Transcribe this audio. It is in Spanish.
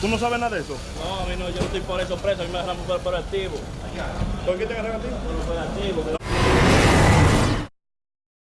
Tú no sabes nada de eso? No, a mí no, yo no estoy por eso preso, a mí me agarran por, por activo. ¿Por qué te agarran a ti? Por operativo.